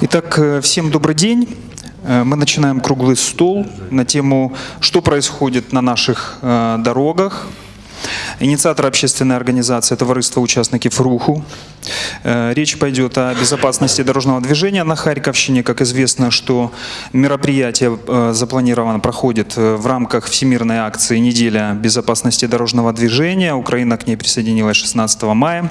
Итак, э, всем добрый день. Э, Мы начинаем круглый стол на тему «Что происходит на наших э, дорогах?». Инициатор общественной организации Товариство участников РУХу. Э, Речь пойдет о безопасности дорожного движения на Харьковщине. Как известно, что мероприятие э, запланировано, проходит э, в рамках всемирной акции «Неделя безопасности дорожного движения». Украина к ней присоединилась 16 мая.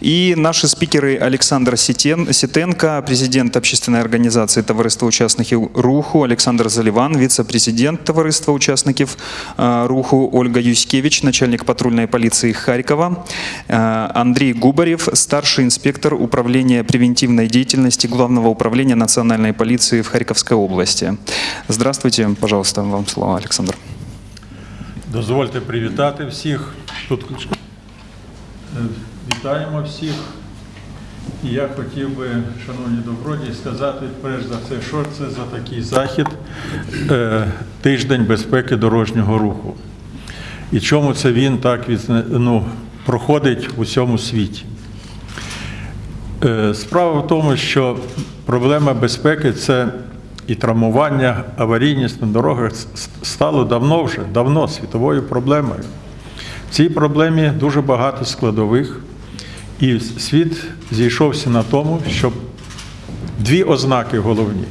И наши спикеры Александр Ситен, Ситенко, президент общественной организации Товариства участників РУХу, Александр Заливан, вице-президент Товариства участників э, РУХу, Ольга Юськевич, начальник патрульной полиции Харькова, Андрей Губарев, старший инспектор управления превентивной деятельности Главного управления национальной полиции в Харьковской области. Здравствуйте, пожалуйста, вам слово, Александр. Дозвольте привітати всіх. Тут Е, вітаємо всіх. Я хотів би, шановні добродії, сказати перш за все, що це за такий захід е, тиждень безпеки дорожнього руху. І чому це він так ну, проходить у всьому світі. Е, Справа в тому, що проблема безпеки це і травмування, аварійність на дорогах стало давно вже, давно світовою проблемою. В цій проблемі дуже багато складових, і світ зійшовся на тому, щоб дві ознаки головні.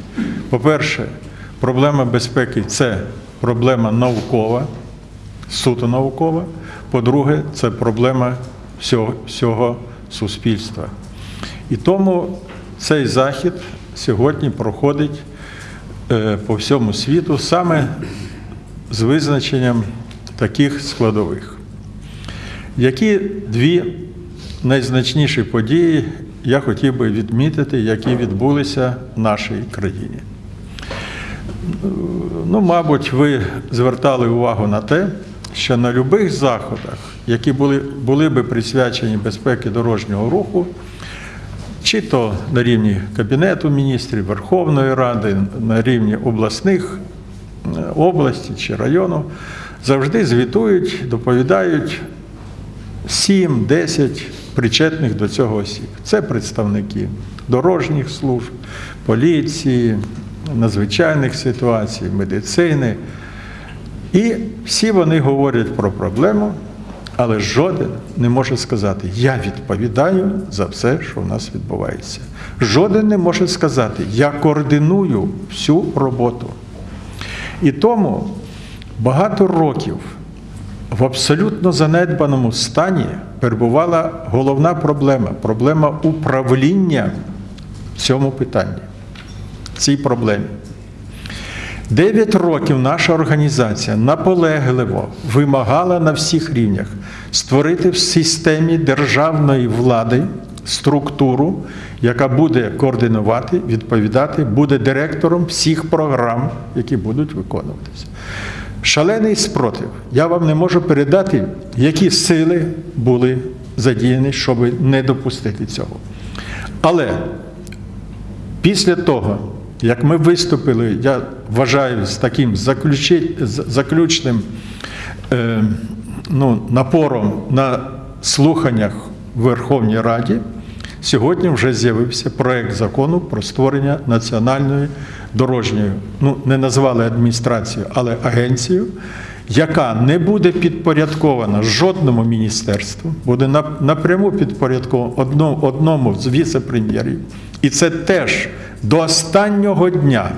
По-перше, проблема безпеки це проблема наукова, суто наукова. По-друге, це проблема всього, всього суспільства. І тому цей захід сьогодні проходить е, по всьому світу саме з визначенням таких складових. Які дві найзначніші події я хотів би відмітити, які відбулися в нашій країні? Ну, мабуть, ви звертали увагу на те, що на будь-яких заходах, які були, були би присвячені безпеці дорожнього руху, чи то на рівні Кабінету міністрів, Верховної Ради, на рівні обласних е, області чи району, завжди звітують, доповідають 7-10 причетних до цього осіб. Це представники дорожніх служб, поліції, надзвичайних ситуацій, медицини. І всі вони говорять про проблему, але жоден не може сказати, я відповідаю за все, що в нас відбувається. Жоден не може сказати, я координую всю роботу. І тому багато років в абсолютно занедбаному стані перебувала головна проблема проблема управління в цьому питанні, в цій проблемі. Дев'ять років наша організація наполегливо вимагала на всіх рівнях створити в системі державної влади структуру, яка буде координувати, відповідати, буде директором всіх програм, які будуть виконуватися. Шалений спротив. Я вам не можу передати, які сили були задіяні, щоб не допустити цього. Але після того, як ми виступили, я вважаю, з таким заключним е, ну, напором на слуханнях в Верховній Раді, сьогодні вже з'явився проект закону про створення національної дорожньої, ну не назвали адміністрацію, але агенцію, яка не буде підпорядкована жодному міністерству, буде напряму підпорядкована одному, з віце-прем'єрів. І це теж до останнього дня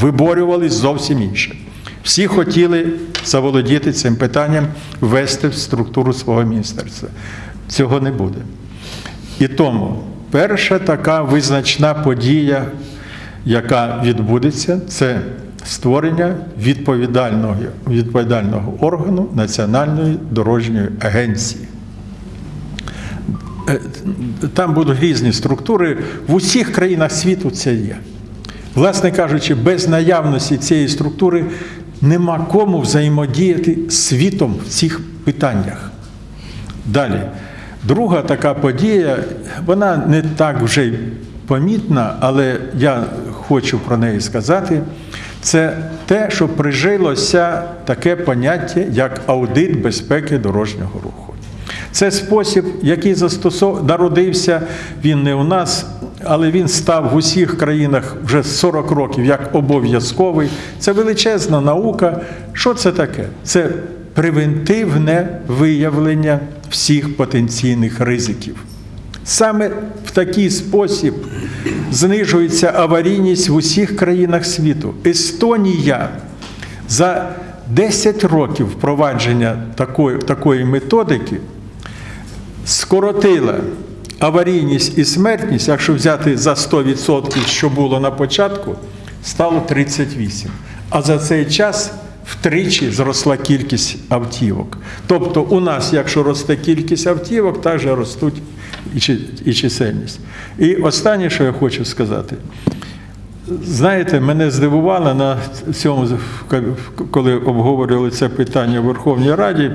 виборювали зовсім інше. Всі хотіли заволодіти цим питанням, ввести в структуру свого міністерства. Цього не буде. І тому перша така визначна подія, яка відбудеться, це створення відповідального, відповідального органу Національної дорожньої агенції. Е, Там будуть різні структури. В усіх країнах світу це є. Власне кажучи, без наявності цієї структури нема кому взаємодіяти світом в цих питаннях. Далі. Друга така подія, вона не так вже помітна, але я хочу про неї сказати. Це те, що прижилося таке поняття, як аудит безпеки дорожнього руху. Це спосіб, який застосов... народився, він не у нас, але він став в усіх країнах вже 40 років як обов'язковий. Це величезна наука. Що це таке? Це превентивне виявлення всіх потенційних ризиків. Саме в такий спосіб знижується аварійність в усіх країнах світу. Естонія за 10 років впровадження такої, такої методики скоротила аварійність і смертність, якщо взяти за 100%, що було на початку, стало 38%. А за цей час втричі зросла кількість автівок. Тобто у нас, якщо росте кількість автівок, так же ростуть і чисельність. І останнє, що я хочу сказати. Знаєте, мене здивувало на цьому, коли обговорювали це питання в Верховній Раді,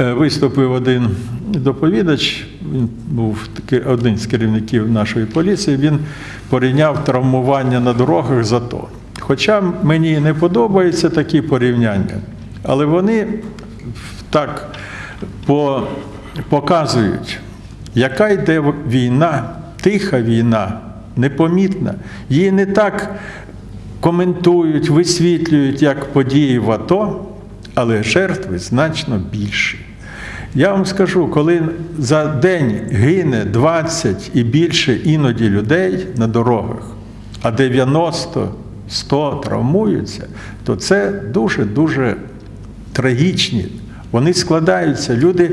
е, виступив один доповідач, він був один з керівників нашої поліції, він порівняв травмування на дорогах за то. Хоча мені не подобаються такі порівняння, але вони так по, показують, яка йде війна, тиха війна, непомітна. Її не так коментують, висвітлюють, як події в АТО, але жертви значно більші. Я вам скажу, коли за день гине 20 і більше іноді людей на дорогах, а 90-100 травмуються, то це дуже-дуже трагічні. Вони складаються. Люди,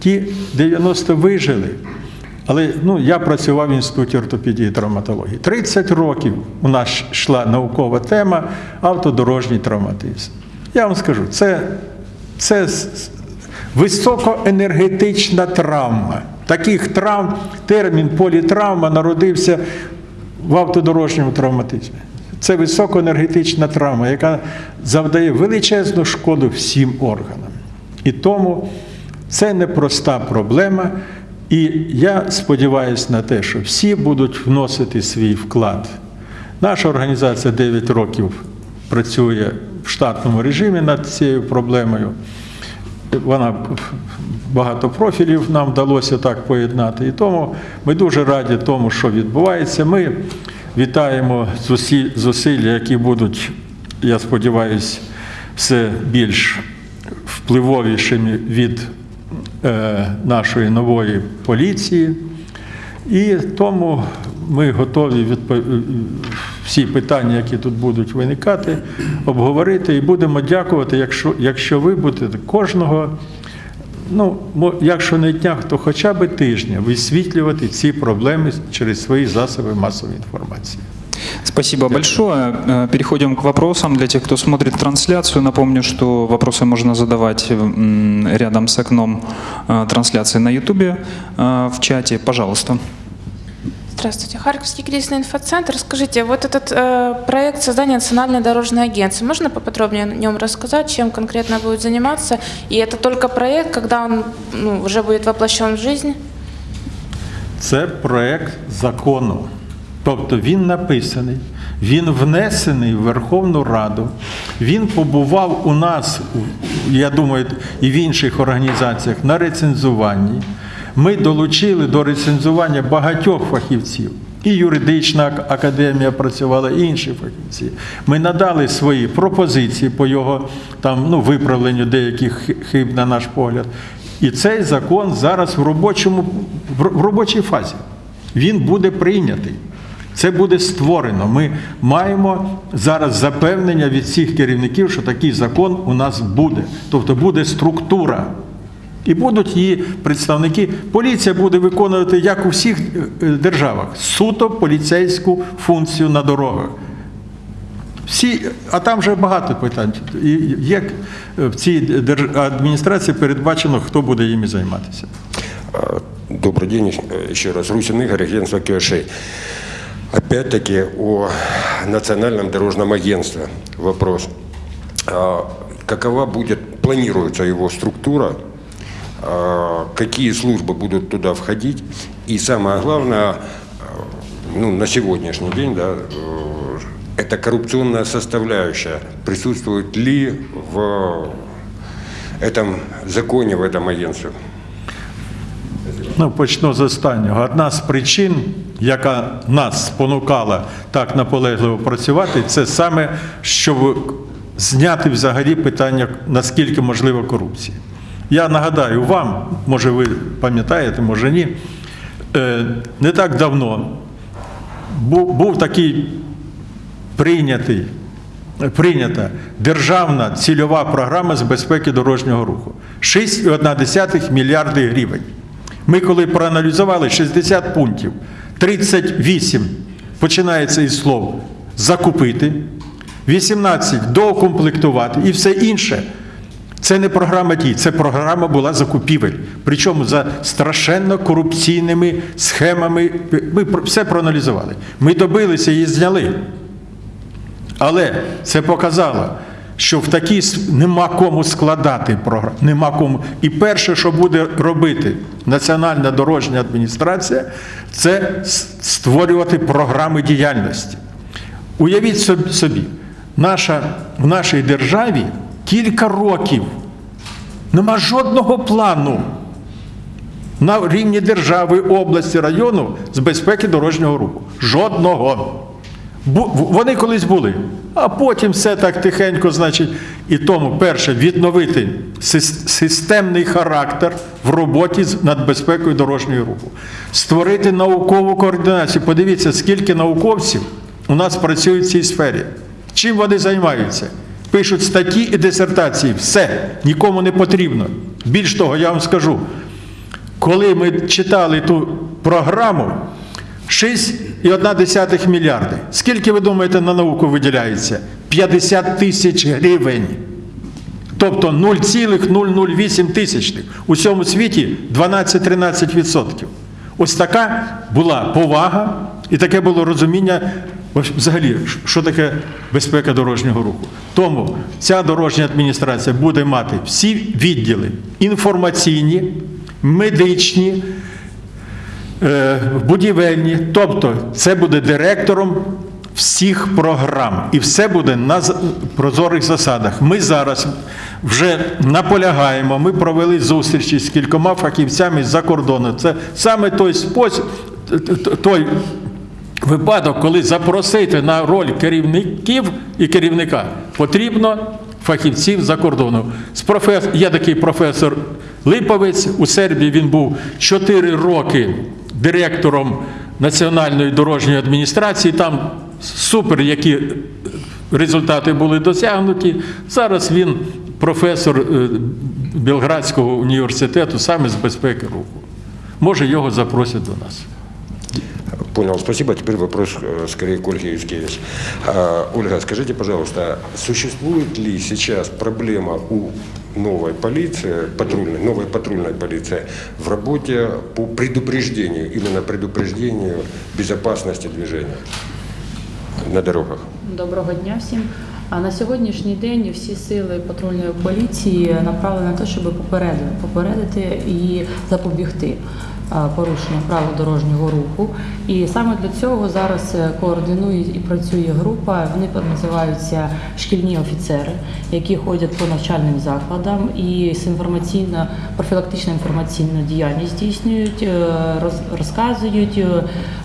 ті 90 вижили. Але ну, я працював в інституті ортопедії і травматології. 30 років у нас йшла наукова тема автодорожній травматизм. Я вам скажу, це, це високоенергетична травма. Таких травм, термін політравма народився в автодорожньому травматизмі. Це високоенергетична травма, яка завдає величезну шкоду всім органам. І тому це непроста проблема. І я сподіваюся на те, що всі будуть вносити свій вклад. Наша організація 9 років працює в штатному режимі над цією проблемою. Вона багато профілів нам вдалося так поєднати. І тому ми дуже раді тому, що відбувається. Ми вітаємо зусилля, які будуть, я сподіваюся, все більш впливовішими від нашої нової поліції. І тому ми готові всі питання, які тут будуть виникати, обговорити і будемо дякувати, якщо, якщо ви будете кожного, ну, якщо не дня, то хоча б тижня висвітлювати ці проблеми через свої засоби масової інформації. Спасибо большое. Э, Переходим к вопросам. Для тех, кто смотрит трансляцию, напомню, что вопросы можно задавать м, рядом с окном э, трансляции на YouTube э, в чате. Пожалуйста. Здравствуйте, Харьковский кризисный инфоцентр. Скажите, вот этот э, проект создания национальной дорожной агентства, можно поподробнее о нем рассказать, чем конкретно будет заниматься? И это только проект, когда он ну, уже будет воплощен в жизнь? Це проект закону. Тобто він написаний, він внесений в Верховну Раду, він побував у нас, я думаю, і в інших організаціях на рецензуванні. Ми долучили до рецензування багатьох фахівців. І юридична академія працювала, і інші фахівці. Ми надали свої пропозиції по його там, ну, виправленню деяких хиб, на наш погляд. І цей закон зараз в робочому, в робочій фазі. Він буде прийнятий. Це буде створено. Ми маємо зараз запевнення від всіх керівників, що такий закон у нас буде. Тобто буде структура. І будуть її представники. Поліція буде виконувати, як у всіх державах, суто поліцейську функцію на дорогах. Всі, а там вже багато питань. Як в цій адміністрації передбачено, хто буде їми займатися? Добрый день еще раз. Русин Игорь, агентство Киошей. Опять-таки о национальном дорожном агентстве вопрос. Какова будет, планируется его структура, какие службы будут туда входить, и самое главное, а, ну, на сегодняшний день, да, э, это коррупционная составляющая. Присутствует ли в этом законе, в этом агентстве? ну, почну з останнього. Одна з причин, яка нас спонукала так наполегливо працювати, це саме, щоб зняти взагалі питання, наскільки можлива корупція. Я нагадаю вам, може ви пам'ятаєте, може ні, е, не так давно був, такий прийнятий, прийнята державна цільова програма з безпеки дорожнього руху. 6,1 мільярди гривень. Ми коли проаналізували 60 пунктів, 38 починається із слов закупити, 18 доукомплектувати і все інше. Це не програма дій, це програма була закупівель. Причому за страшенно корупційними схемами. Ми все проаналізували. Ми добилися її зняли. Але це показало, що в такій нема кому складати програму, нема кому. І перше, що буде робити Національна дорожня адміністрація, це створювати програми діяльності. Уявіть собі, наша, в нашій державі кілька років нема жодного плану на рівні держави, області, району з безпеки дорожнього руху. Жодного. Вони колись були, а потім все так тихенько, значить, і тому, перше, відновити сис- системний характер в роботі над безпекою дорожнього руху, створити наукову координацію. Подивіться, скільки науковців у нас працює в цій сфері. Чим вони займаються? Пишуть статті і дисертації. Все, нікому не потрібно. Більш того, я вам скажу, коли ми читали ту програму, 6,1 мільярди. Скільки ви думаєте на науку виділяється? 50 тисяч гривень. Тобто 0,008 тисячних. У всьому світі 12-13%. Ось така була повага і таке було розуміння взагалі, що таке безпека дорожнього руху. Тому ця дорожня адміністрація буде мати всі відділи інформаційні, медичні, е, будівельні, тобто це буде директором всіх програм, і все буде на прозорих засадах. Ми зараз вже наполягаємо. Ми провели зустрічі з кількома фахівцями з-за кордону. Це саме той спосіб, той випадок, коли запросити на роль керівників і керівника потрібно фахівців за кордону. З. Є такий професор Липовець, у Сербії він був 4 роки директором Національної дорожньої адміністрації. Там супер, які результати були досягнуті. Зараз він професор е, Белградського університету саме з безпеки руху. Може, його запросять до нас. Понял, спасибо. Теперь вопрос э, скорее к Ольге Юскевич. Ольга, скажите, пожалуйста, существует ли сейчас проблема у новой полиции, патрульной, новой патрульной полиции в работе по предупреждению, именно предупреждению безопасности движения на дорогах? Доброго дня всім. А на сьогоднішній день всі сили патрульної поліції направлені на те, щоб попередити, попередити і запобігти а, порушенню правил дорожнього руху. І саме для цього зараз е, координує і працює група. Вони називаються шкільні офіцери, які ходять по навчальним закладам і з інформаційно профілактична інформаційну діяльність здійснюють, е, розказують,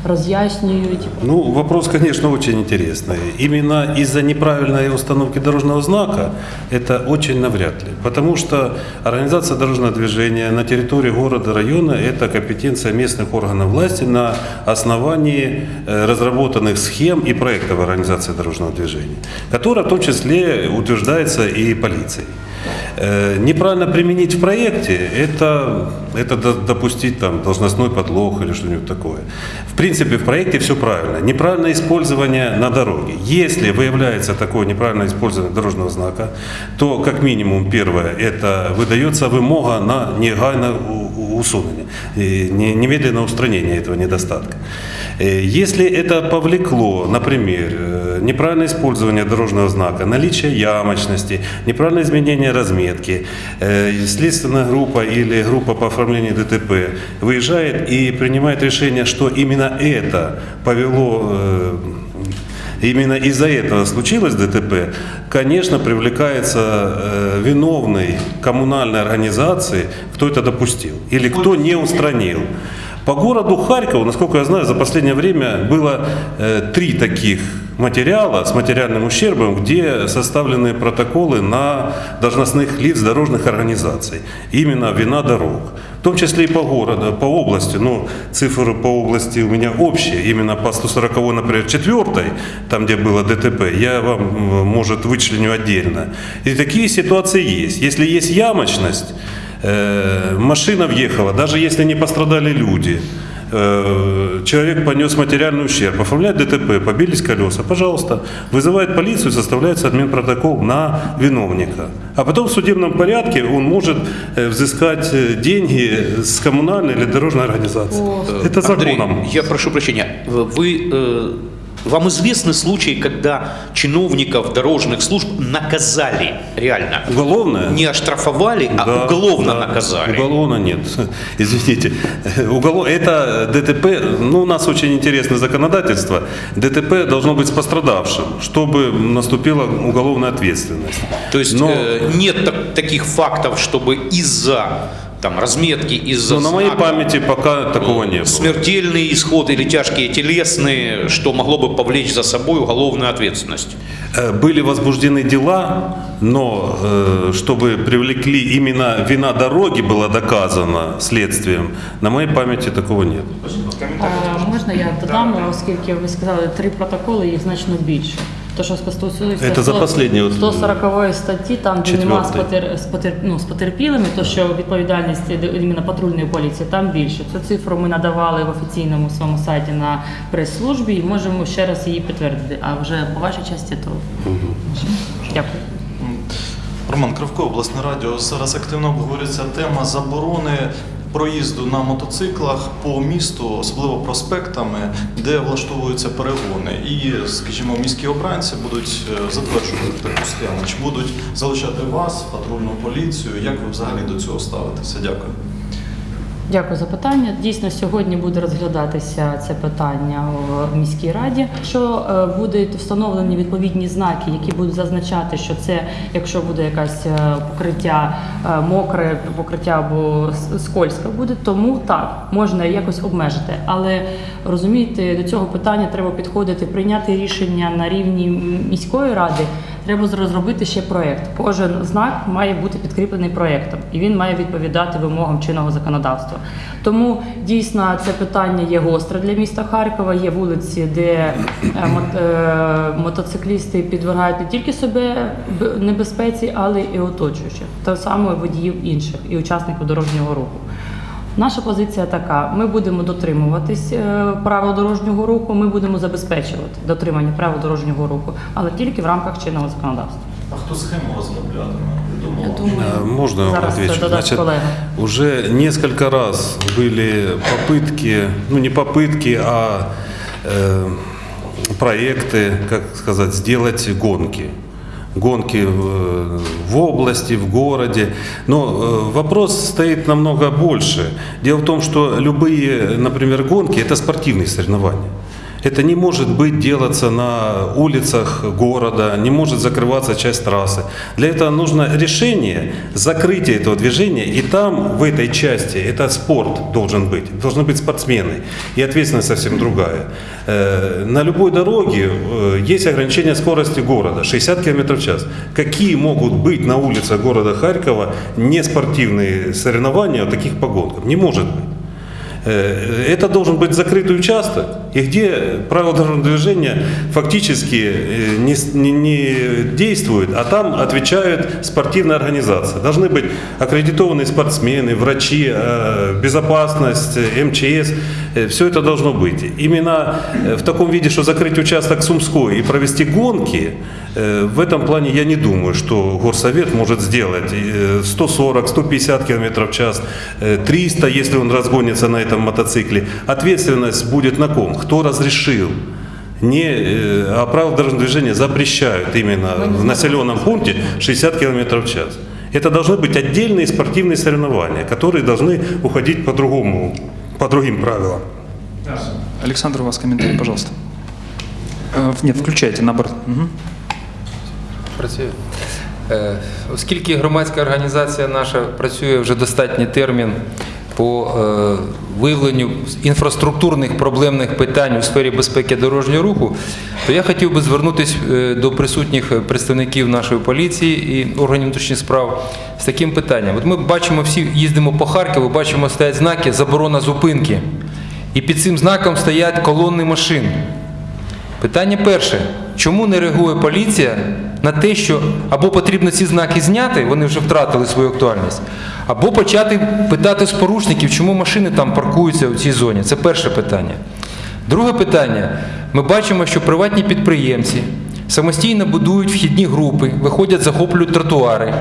е, роз'яснюють, Ну, вопрос, конечно, очень интересный. Именно из-за неправильной установки дорожного знака это очень навряд ли. Потому что организация дорожного движения на территории города, района – это компетенция местных органов власти на основании э, разработанных схем и проектов организации дорожного движения, которая в том числе утверждается и полицией. Э, Неправильно применить в проекте это, это до- допустить там должностной подлог или что-нибудь такое. В принципе, в проекте все правильно. Неправильное использование на дороге. Если выявляется такое неправильное использование дорожного знака, то как минимум первое это выдается вымога на негайное усунение, не- немедленное устранение этого недостатка. Э, Если это повлекло, например, э, неправильное использование дорожного знака, наличие ямочности, неправильное изменение разметки, э, следственная группа или группа по оформлению ДТП выезжает и принимает решение, что именно это повело именно из-за этого случилось ДТП, конечно, привлекается э, виновный коммунальной организации, кто это допустил или кто не устранил. По городу Харькову, насколько я знаю, за последнее время было э, три таких материала с материальным ущербом, где составлены протоколы на должностных лиц дорожных организаций. Именно вина дорог. В том числе и по городу, по области. Ну, цифры по области у меня общие. Именно по 140, например, 4 там, где было ДТП, я вам, может, вычленю отдельно. И такие ситуации есть. Если есть ямочность, Э, машина въехала, даже если не пострадали люди, человек понес материальный ущерб, оформляет ДТП, побились колеса, пожалуйста, вызывает полицию, составляется админпротокол на виновника. А потом в судебном порядке он может э, взыскать э, деньги с коммунальной или дорожной организации. Это Андрей, законом. я прошу прощения. Вы, э, вам известны случаи, когда чиновников дорожных служб наказали реально? Уголовное? Не оштрафовали, а Да, уголовно да. наказали. Уголовно нет. Извините. Уголов... Это ДТП, ну у нас очень интересное законодательство. ДТП должно быть с пострадавшим, чтобы наступила уголовная ответственность. То есть Но- э, нет так- таких фактов, чтобы из-за там, разметки, из-за Но на моей знака, памяти пока такого не было. смертельный исход или тяжкие телесные, что могло бы повлечь за собой уголовную ответственность. Э, Были возбуждены дела, но э, чтобы привлекли именно вина дороги была доказана следствием, на моей памяти такого нет. А, можна я додам, оскільки ви сказали три протоколи, їх значно більше. То, що стосується Це за 100 последні от, 140 статті, там де нема з, потер, з, потер, ну, з потерпілими, то що відповідальність іменно патрульної поліції, там більше. Цю цифру ми надавали в офіційному своєму сайті на прес-службі і можемо ще раз її підтвердити. А вже по вашій часті то дякую. Роман Кравко, обласне радіо. Зараз активно обговорюється тема заборони проїзду на мотоциклах по місту, особливо проспектами, де влаштовуються перегони. І, скажімо, міські обранці будуть е, затверджувати таку схему. Чи будуть залучати вас, патрульну поліцію? Як ви взагалі до цього ставитеся? Дякую. Дякую за питання. Дійсно, сьогодні буде розглядатися це питання в міській раді. Що е, будуть встановлені відповідні знаки, які будуть зазначати, що це, якщо буде якась е, покриття е, мокре, покриття або скользке буде, тому так можна якось обмежити. Але розумієте, до цього питання треба підходити, прийняти рішення на рівні міської ради. Треба розробити ще проєкт. Кожен знак має бути підкріплений проєктом, і він має відповідати вимогам чинного законодавства. Тому дійсно це питання є гостре для міста Харкова. Є вулиці, де е, е, мотоциклісти підвергають не тільки себе небезпеці, але і оточуючих, так само і водіїв інших і учасників дорожнього руху. Наша позиція така: ми будемо дотримуватись е, правил дорожнього руху, ми будемо забезпечувати дотримання правил дорожнього руху, але тільки в рамках чинного законодавства. А хто схему розроблятиме? Я Відомо? думаю, Э, Можно я вам зараз це отвечу? додасть колега. уже несколько раз были попытки, ну не попытки, а э, проекты, как сказать, сделать гонки. Гонки в, области, в городе. Но э, вопрос стоит намного больше. Дело в том, что любые, например, гонки – это спортивные соревнования. Это не может быть делаться на улицах города, не может закрываться часть трассы. Для этого нужно решение закрытия этого движения, и там, в этой части, это спорт должен быть, должны быть спортсмены, и ответственность совсем другая. Э, На любой дороге э, есть ограничение скорости города, 60 км в час. Какие могут быть на улицах города Харькова не спортивные соревнования вот таких погонках? Не может быть. Э, Это должен быть закрытый участок, и где правила дорожного движения фактически э, не, не- не действуют, а там отвечают спортивные организации. Должны быть аккредитованные спортсмены, врачи, э, безопасность, МЧС. Все это должно быть. Именно в таком виде, что закрыть участок Сумской и провести гонки, в этом плане я не думаю, что Горсовет может сделать э, 140-150 км в час, э, 300, если он разгонится на этом мотоцикле. Ответственность будет на ком? Кто разрешил? Не, э, а правила дорожного движения запрещают именно в населенном пункте 60 км в час. Это должны быть отдельные спортивные соревнования, которые должны уходить по другому, по другим правилам. Александр, у вас комментарий, пожалуйста. Э, Нет, включайте наоборот. Мгм. Працює. Е, Оскільки громадська організація наша працює вже достатній термін по е, виявленню інфраструктурних проблемних питань у сфері безпеки дорожнього руху, то я хотів би звернутися е, до присутніх представників нашої поліції і органів внутрішніх справ з таким питанням. От ми бачимо, всі їздимо по Харкову, бачимо стоять знаки заборона зупинки. І під цим знаком стоять колонни машин. Питання перше. Чому не реагує поліція на те, що або потрібно ці знаки зняти, вони вже втратили свою актуальність, або почати питати з порушників, чому машини там паркуються у цій зоні? Це перше питання. Друге питання. Ми бачимо, що приватні підприємці самостійно будують вхідні групи, виходять, захоплюють тротуари.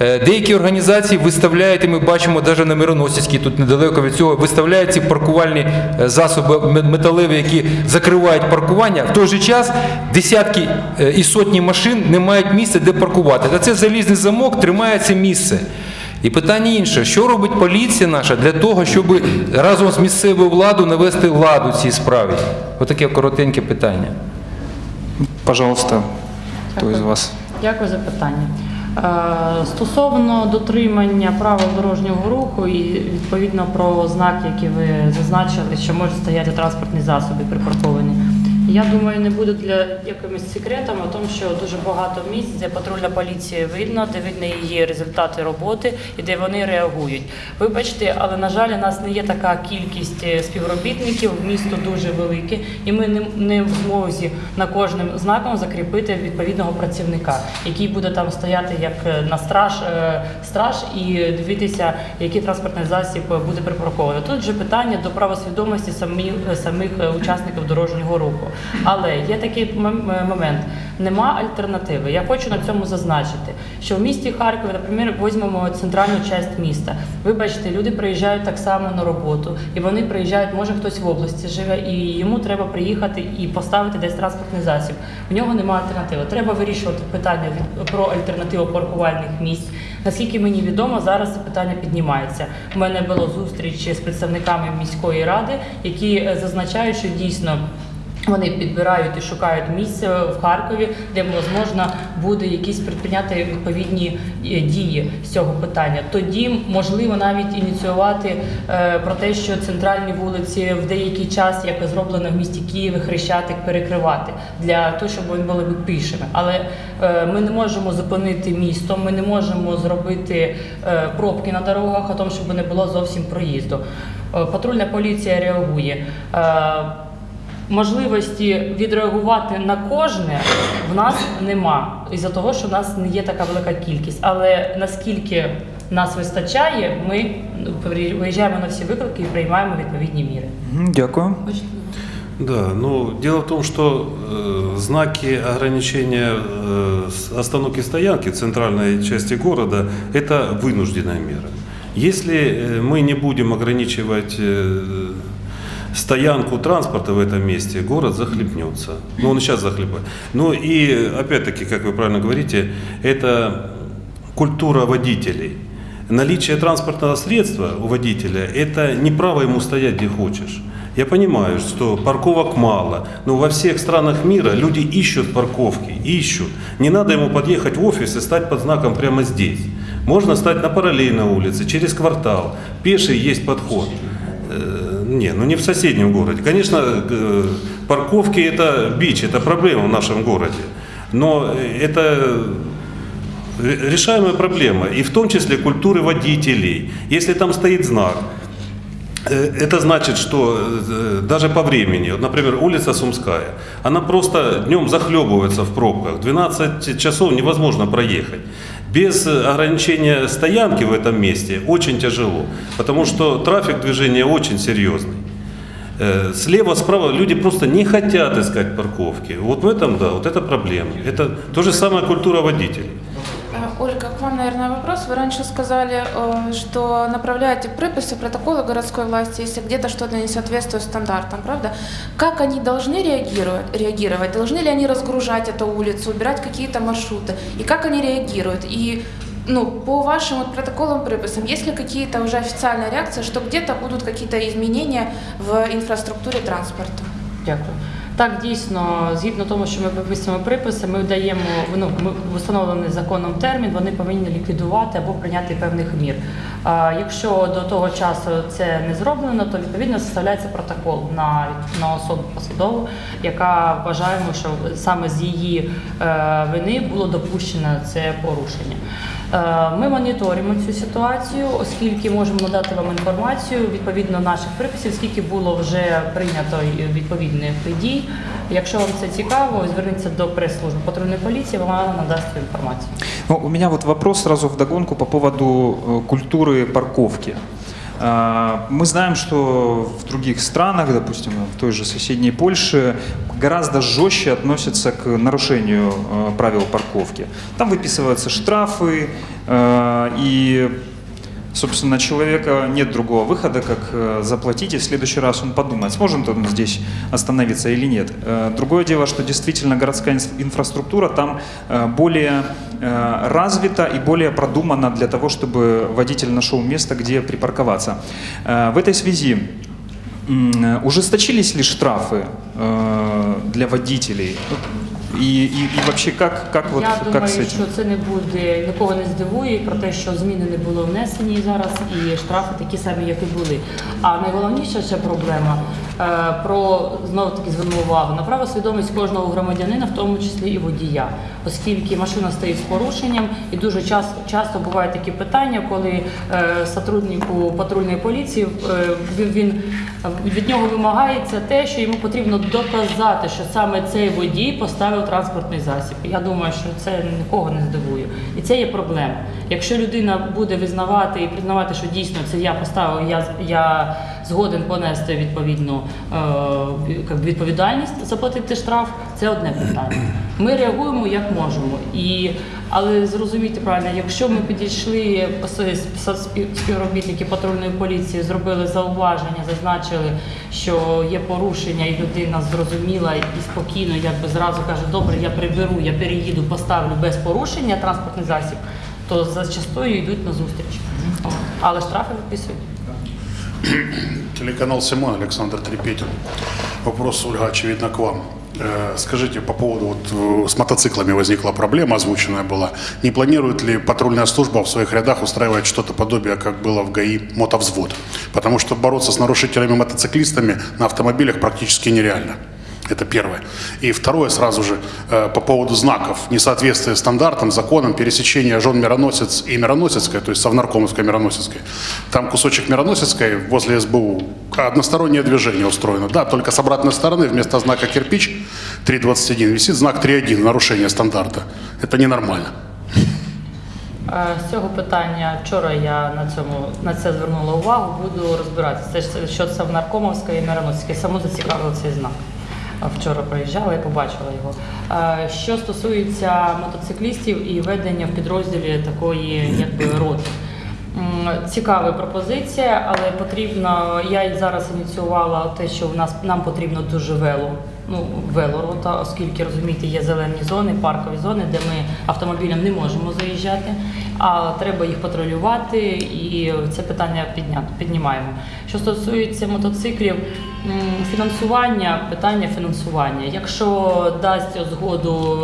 Е, Деякі організації виставляють, і ми бачимо навіть на Мироносівській, тут недалеко від цього, виставляють ці паркувальні е, засоби металеві, які закривають паркування. В той же час десятки е, і сотні машин не мають місця, де паркувати. Та це залізний замок тримає це місце. І питання інше: що робить поліція наша для того, щоб разом з місцевою владою навести ладу цій справі? Отаке коротеньке питання. Пожалуйста, хто із вас? Дякую за питання. Е, Стосовно дотримання правил дорожнього руху і відповідно про знаки, які ви зазначили, що можуть стояти транспортні засоби припарковані. Я думаю, не буде для якимось секретом о тому, що дуже багато місць, де патрульна поліція видно, де видно її результати роботи і де вони реагують. Вибачте, але на жаль, у нас не є така кількість е, співробітників, місто дуже велике, і ми не, в змозі на кожним знаком закріпити відповідного працівника, який буде там стояти як е, на страж, е, страж і дивитися, який транспортний засіб буде припаркований. Тут же питання до правосвідомості самих, самих учасників дорожнього руху. Але є такий е, момент: нема альтернативи. Я хочу на цьому зазначити, що в місті Харкові, наприклад, візьмемо центральну частину міста. Вибачте, люди приїжджають так само на роботу, і вони приїжджають, може хтось в області живе, і йому треба приїхати і поставити десь транспортний засіб. В нього немає альтернативи. Треба вирішувати питання про альтернативу паркувальних місць. Наскільки мені відомо, зараз це питання піднімається. У мене було зустріч з представниками міської ради, які е, зазначають, що дійсно. Вони підбирають і шукають місце в Харкові, де можна буде якісь предприйняти відповідні е, дії з цього питання. Тоді можливо навіть ініціювати е, про те, що центральні вулиці в деякий час, як зроблено в місті Києві, хрещатик перекривати для того, щоб вони були пішими. Але е, ми не можемо зупинити місто, ми не можемо зробити пробки на дорогах, а тому, щоб не було зовсім проїзду. Патрульна поліція реагує Е, Можливості відреагувати на кожне в нас нема із-за того, що в нас не є така велика кількість. Але наскільки нас вистачає, ми ну, виїжджаємо на всі виклики і приймаємо відповідні міри. Мгм, Дякую. Да, ну дело в том, что э, знаки ограничения э, с- остановки стоянки в центральной части города это вынужденная мера. Если э, мы не будем ограничивать э, стоянку транспорта в этом месте, город захлебнется. Ну, он сейчас захлебает. Ну и опять-таки, как вы правильно говорите, это культура водителей. Наличие транспортного средства у водителя – это не право ему стоять где хочешь. Я понимаю, что парковок мало, но во всех странах мира люди ищут парковки, ищут. Не надо ему подъехать в офис и стать под знаком прямо здесь. Можно стать на параллельной улице, через квартал. Пеший есть подход. Не, ну не в соседнем городе. Конечно, э, парковки это бич, это проблема в нашем городе. Но это ре- решаемая проблема, и в том числе культуры водителей. Если там стоит знак, э, это значит, что э, даже по времени, вот, например, улица Сумская, она просто днем захлебывается в пробках, 12 часов невозможно проехать. Без э, ограничения стоянки в этом месте очень тяжело, потому что трафик движения очень серьезный. Э, Слева, справа люди просто не хотят искать парковки. Вот в этом, да, вот это проблема. Это то же самое культура водителей. Ольга, к вам, наверное, вопрос. Вы раньше сказали, э, что направляете приписи, протоколы городской власти, если где-то что-то не соответствует стандартам, правда? Как они должны реагировать? реагировать? Должны ли они разгружать эту улицу, убирать какие-то маршруты? И как они реагируют? И ну, по вашим вот протоколам, приписам, есть ли какие-то уже официальные реакции, что где-то будут какие-то изменения в инфраструктуре транспорта? Дякую. Так, дійсно, згідно тому, що ми виписуємо приписи, ми даємо ну, ми встановлений законом термін, вони повинні ліквідувати або прийняти певних мір. А якщо до того часу це не зроблено, то відповідно составляється протокол на, на особу посадову, яка вважаємо, що саме з її е, вини було допущено це порушення. Е, Ми моніторимо цю ситуацію, оскільки можемо надати вам інформацію відповідно наших приписів, скільки було вже прийнято відповідних дій. Якщо вам це цікаво, зверніться до прес-служби патрульної поліції, вона надасть цю інформацію. Ну, у меня вот вопрос сразу вдогонку по поводу культури культуры парковки. А, Мы знаем, что в других странах, допустим, в той же соседней Польше, гораздо жестче относятся к нарушению э, правил парковки. Там выписываются штрафы, э, и, собственно, человека нет другого выхода, как э, заплатить, и в следующий раз он подумает, сможет он здесь остановиться или нет. Э, Другое дело, что действительно городская инф- инфраструктура там э, более развита и более продумана для того, чтобы водитель нашел место, где припарковаться. В этой связи ужесточились ли штрафы для водителей? И, і, і вообще, как, как, вот, Я думаю, що це не буде нікого не здивує про те, що зміни не були внесені зараз, і штрафи такі самі, як і були. А найголовніша ще проблема про знову таки зверну увагу на правосвідомість кожного громадянина, в тому числі і водія, оскільки машина стоїть з порушенням, і дуже часто, часто бувають такі питання, коли е, сотруднику патрульної поліції е, він від нього вимагається те, що йому потрібно доказати, що саме цей водій поставив транспортний засіб. Я думаю, що це нікого не здивує. І це є проблема. Якщо людина буде визнавати і признавати, що дійсно це я поставив, я, я згоден понести відповідну е, відповідальність, заплатити штраф, це одне питання. Ми реагуємо як можемо. І, але зрозумійте правильно, якщо ми підійшли співробітники патрульної поліції, зробили зауваження, зазначили, що є порушення, і людина зрозуміла і спокійно, якби зразу каже, добре, я приберу, я переїду, поставлю без порушення транспортний засіб, то зачастую йдуть на зустріч. Але штрафи виписують. Телеканал Симон, Александр Трепетин. Вопрос, Ольга, очевидно, к вам. Э, Скажите, по поводу, вот э, с мотоциклами возникла проблема, озвученная была. Не планирует ли патрульная служба в своих рядах устраивать что-то подобие, как было в ГАИ, мотовзвод? Потому что бороться с нарушителями-мотоциклистами на автомобилях практически нереально. Это первое. И второе сразу же э, по поводу знаков. Несоответствие стандартам, законам, пересечения жен Мироносец и Мироносецкой, то есть Совнаркомовской Мироносецкой. Там кусочек Мироносецкой возле СБУ. Одностороннее движение устроено. Да, только с обратной стороны вместо знака кирпич 3.21 висит знак 3.1, нарушение стандарта. Это ненормально. Е, З цього питання вчора я на цьому на це звернула увагу. Буду розбиратися. Це ж що це в Наркомовська і Мироносській. Саму зацікавив цей знак. Вчора проїжджала і побачила його. Що стосується мотоциклістів і ведення в підрозділі такої якби роти. Цікава пропозиція, але потрібно. Я зараз ініціювала те, що в нас нам потрібно дуже вело. Ну, велорота, оскільки розумієте, є зелені зони, паркові зони, де ми автомобілям не можемо заїжджати, а треба їх патрулювати, і це питання піднімаємо. Що стосується мотоциклів, фінансування, питання фінансування. Якщо дасть згоду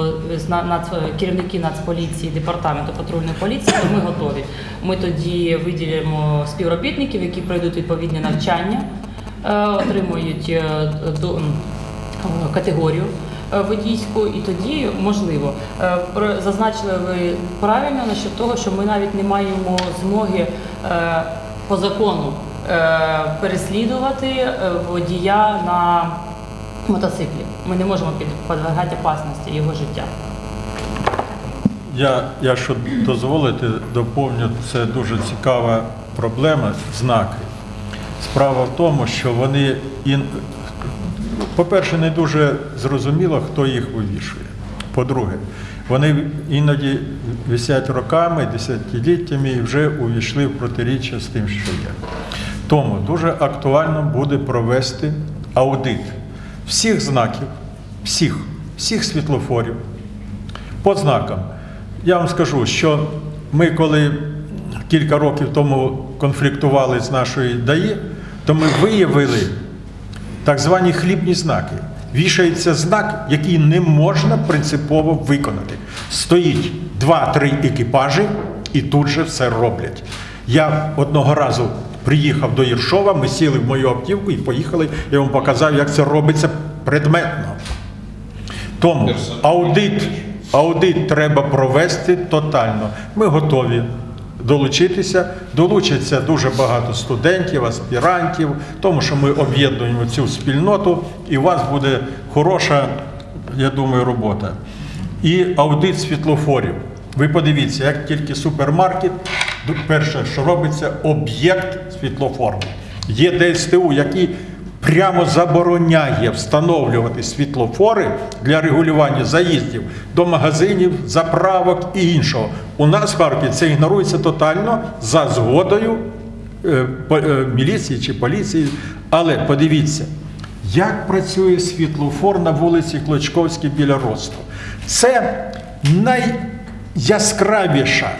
керівники Нацполіції, департаменту патрульної поліції, то ми готові. Ми тоді виділимо співробітників, які пройдуть відповідні навчання, е, отримують е, до- категорію е, водійську, і тоді можливо. Е, Зазначили ви правильно насчет того, що ми навіть не маємо змоги е, по закону е, переслідувати е, водія на мотоциклі. Ми не можемо під- підвергати опасності його життя. Я, якщо дозволите, доповню, це дуже цікава проблема, знаки. Справа в тому, що вони, по-перше, не дуже зрозуміло, хто їх вивішує. По-друге, вони іноді висять роками, десятиліттями і вже увійшли в протиріччя з тим, що є. Тому дуже актуально буде провести аудит всіх знаків, всіх, всіх світлофорів, по знакам. Я вам скажу, що ми, коли кілька років тому конфліктували з нашою ДАІ, то ми виявили так звані хлібні знаки. вішається знак, який не можна принципово виконати. Стоїть два-три екіпажі і тут же все роблять. Я одного разу приїхав до Єршова, ми сіли в мою автівку і поїхали. Я вам показав, як це робиться предметно. Тому аудит, аудит треба провести тотально. Ми готові долучитися. Долучиться дуже багато студентів, аспірантів, тому що ми об'єднуємо цю спільноту, і у вас буде хороша, я думаю, робота. І аудит світлофорів. Ви подивіться, як тільки супермаркет, перше, що робиться, об'єкт світлофорний. Є ДСТУ, який прямо забороняє встановлювати світлофори для регулювання заїздів до магазинів, заправок і іншого. У нас в Харкові це ігнорується тотально за згодою е, е, міліції чи поліції. Але подивіться, як працює світлофор на вулиці Клочковській біля Росту. Це найяскравіша